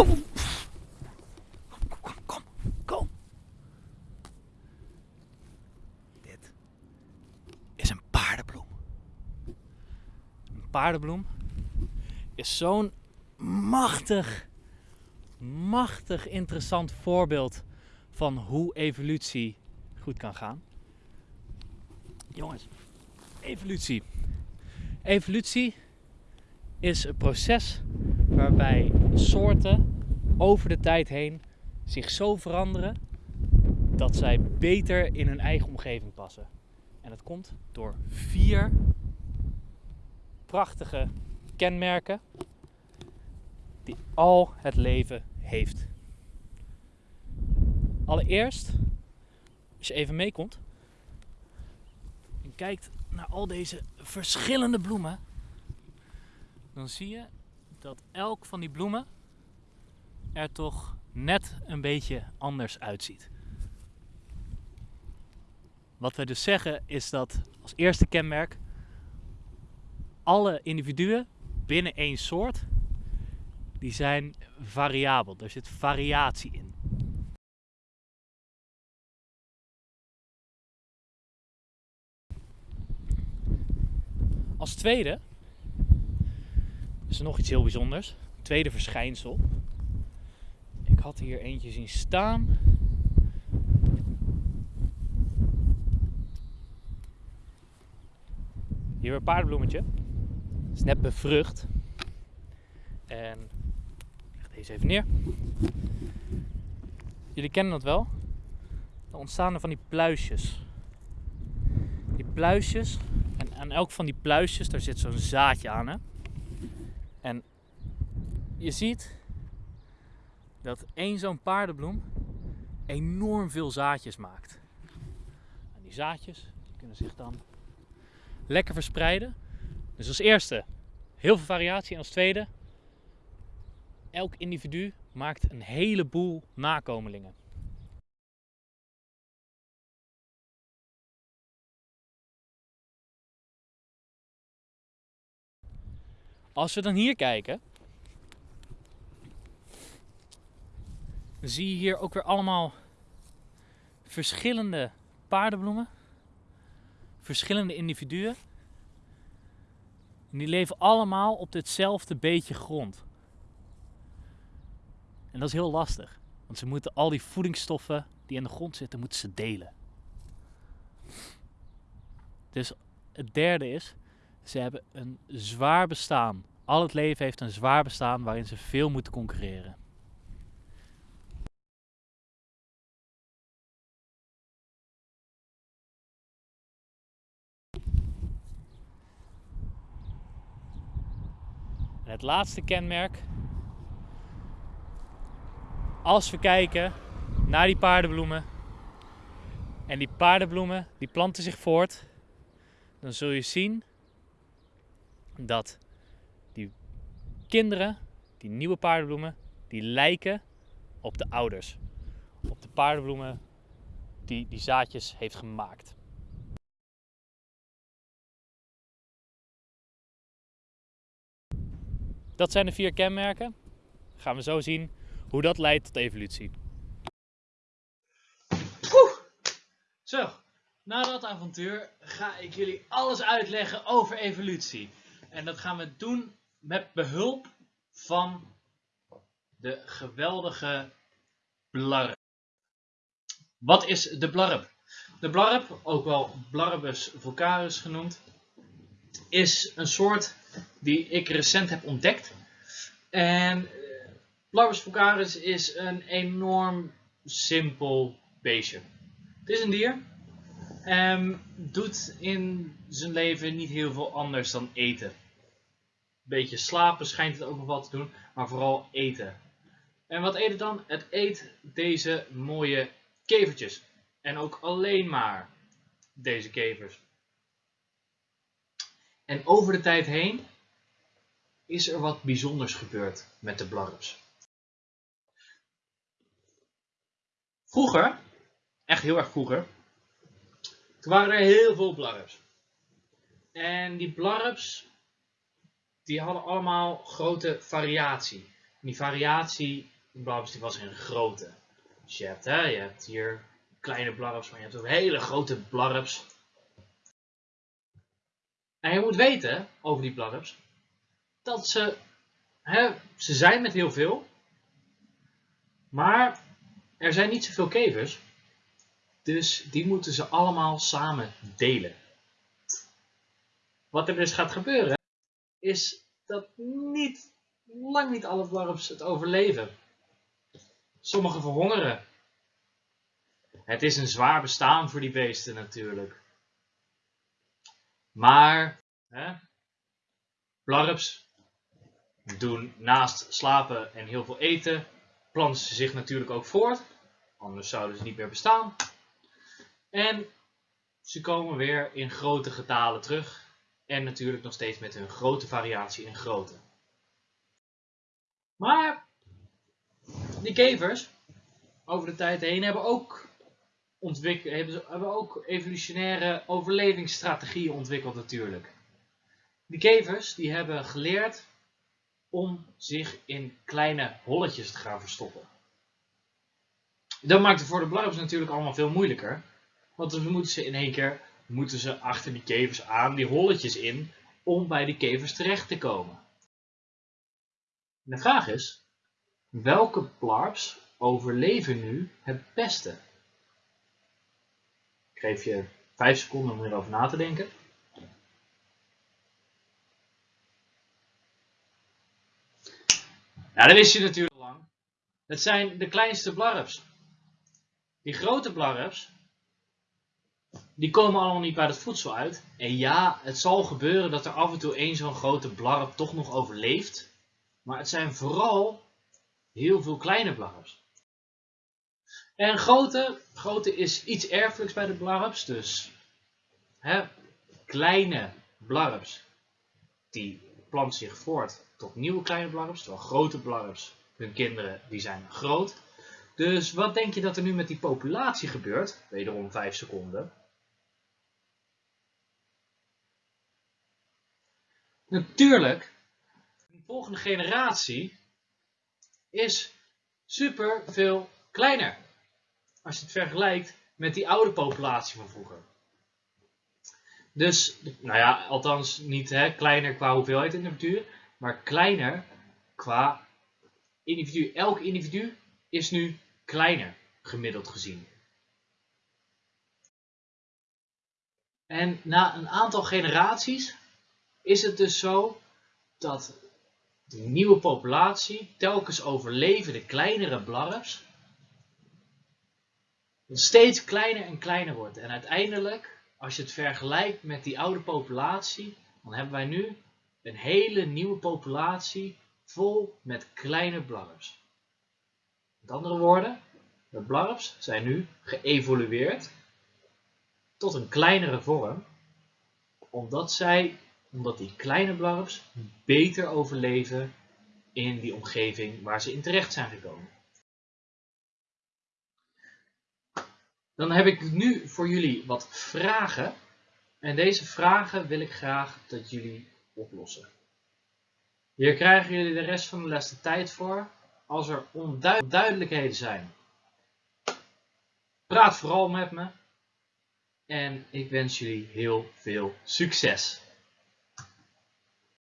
Kom, kom, kom, kom. Dit is een paardenbloem. Een paardenbloem is zo'n machtig, machtig interessant voorbeeld van hoe evolutie goed kan gaan. Jongens, evolutie. Evolutie is een proces waarbij soorten over de tijd heen zich zo veranderen dat zij beter in hun eigen omgeving passen. En dat komt door vier prachtige kenmerken die al het leven heeft. Allereerst, als je even meekomt en kijkt naar al deze verschillende bloemen, dan zie je dat elk van die bloemen er toch net een beetje anders uitziet. Wat wij dus zeggen is dat als eerste kenmerk alle individuen binnen één soort die zijn variabel. Er zit variatie in. Als tweede is er nog iets heel bijzonders. Tweede verschijnsel. Ik had hier eentje zien staan. Hier een paardenbloemetje. Net bevrucht. En ik leg deze even neer. Jullie kennen dat wel. Dan ontstaan er van die pluisjes. Die pluisjes. En aan elk van die pluisjes, daar zit zo'n zaadje aan. Hè? En je ziet dat één zo'n paardenbloem enorm veel zaadjes maakt. En die zaadjes kunnen zich dan lekker verspreiden. Dus als eerste heel veel variatie en als tweede elk individu maakt een heleboel nakomelingen. Als we dan hier kijken, zie je hier ook weer allemaal verschillende paardenbloemen, verschillende individuen. En die leven allemaal op hetzelfde beetje grond. En dat is heel lastig, want ze moeten al die voedingsstoffen die in de grond zitten, moeten ze delen. Dus het derde is, ze hebben een zwaar bestaan. Al het leven heeft een zwaar bestaan waarin ze veel moeten concurreren. En het laatste kenmerk. Als we kijken naar die paardenbloemen. En die paardenbloemen die planten zich voort. Dan zul je zien dat die kinderen, die nieuwe paardenbloemen, die lijken op de ouders. Op de paardenbloemen die die zaadjes heeft gemaakt. Dat zijn de vier kenmerken. Gaan we zo zien hoe dat leidt tot evolutie. Zo, na dat avontuur ga ik jullie alles uitleggen over evolutie. En dat gaan we doen met behulp van de geweldige blarp. Wat is de blarp? De blarp, ook wel Blarbus vulgaris genoemd, is een soort die ik recent heb ontdekt. En eh, Blarbus vulgaris is een enorm simpel beestje. Het is een dier. En doet in zijn leven niet heel veel anders dan eten. Beetje slapen schijnt het ook nog wat te doen, maar vooral eten. En wat eet het dan? Het eet deze mooie kevertjes. En ook alleen maar deze kevers. En over de tijd heen is er wat bijzonders gebeurd met de blarps. Vroeger, echt heel erg vroeger, toen waren er heel veel blarps. En die blarps, die hadden allemaal grote variatie. die variatie blarps die was in grootte. Dus je hebt, hè, je hebt hier kleine blarps, maar je hebt ook hele grote blarps. En je moet weten over die blarps dat ze, hè, ze zijn met heel veel, maar er zijn niet zoveel kevers. Dus die moeten ze allemaal samen delen. Wat er dus gaat gebeuren, is dat niet, lang niet alle blarps het overleven. Sommige verhongeren. Het is een zwaar bestaan voor die beesten natuurlijk. Maar, hè, blarps doen naast slapen en heel veel eten, planten ze zich natuurlijk ook voort. Anders zouden ze niet meer bestaan. En ze komen weer in grote getalen terug. En natuurlijk nog steeds met een grote variatie in grootte. Maar die kevers over de tijd heen hebben ook, hebben, hebben ook evolutionaire overlevingsstrategieën ontwikkeld natuurlijk. Die kevers die hebben geleerd om zich in kleine holletjes te gaan verstoppen. Dat maakt het voor de blarps natuurlijk allemaal veel moeilijker. Want dan moeten ze in één keer moeten ze achter die kevers aan, die holletjes in, om bij die kevers terecht te komen. de vraag is, welke blarps overleven nu het beste? Geef je 5 seconden om erover na te denken. Ja, dat wist je natuurlijk al lang. Het zijn de kleinste blarps. Die grote blarps, die komen allemaal niet bij het voedsel uit. En ja, het zal gebeuren dat er af en toe één zo'n grote blarp toch nog overleeft. Maar het zijn vooral heel veel kleine blarps. En grote, grote is iets erfelijks bij de blarps. Dus hè, kleine blarps, die planten zich voort tot nieuwe kleine blarps. Terwijl grote blarps, hun kinderen, die zijn groot. Dus wat denk je dat er nu met die populatie gebeurt? Wederom 5 seconden. Natuurlijk, de volgende generatie is super veel kleiner. Als je het vergelijkt met die oude populatie van vroeger. Dus, nou ja, althans niet hè, kleiner qua hoeveelheid individuen, maar kleiner qua individu. Elk individu is nu kleiner, gemiddeld gezien. En na een aantal generaties is het dus zo dat de nieuwe populatie telkens overlevende kleinere blarps steeds kleiner en kleiner wordt. En uiteindelijk, als je het vergelijkt met die oude populatie, dan hebben wij nu een hele nieuwe populatie vol met kleine blarps. Met andere woorden, de blarps zijn nu geëvolueerd tot een kleinere vorm, omdat, zij, omdat die kleine blarps beter overleven in die omgeving waar ze in terecht zijn gekomen. Dan heb ik nu voor jullie wat vragen. En deze vragen wil ik graag dat jullie oplossen. Hier krijgen jullie de rest van de les de tijd voor. Als er onduidelijkheden zijn, praat vooral met me. En ik wens jullie heel veel succes.